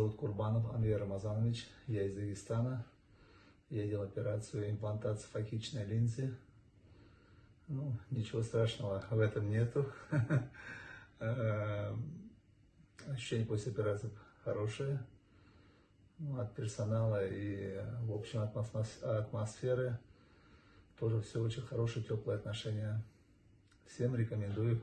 Зовут Курбанов Анвер Рамазанович, я из Дагестана. Я делал операцию имплантации факичной линзы. Ну, ничего страшного в этом нету. Э, ощущение после операции хорошее. Ну, от персонала и, в общем, от атмосферы тоже все очень хорошие, теплые отношения. Всем рекомендую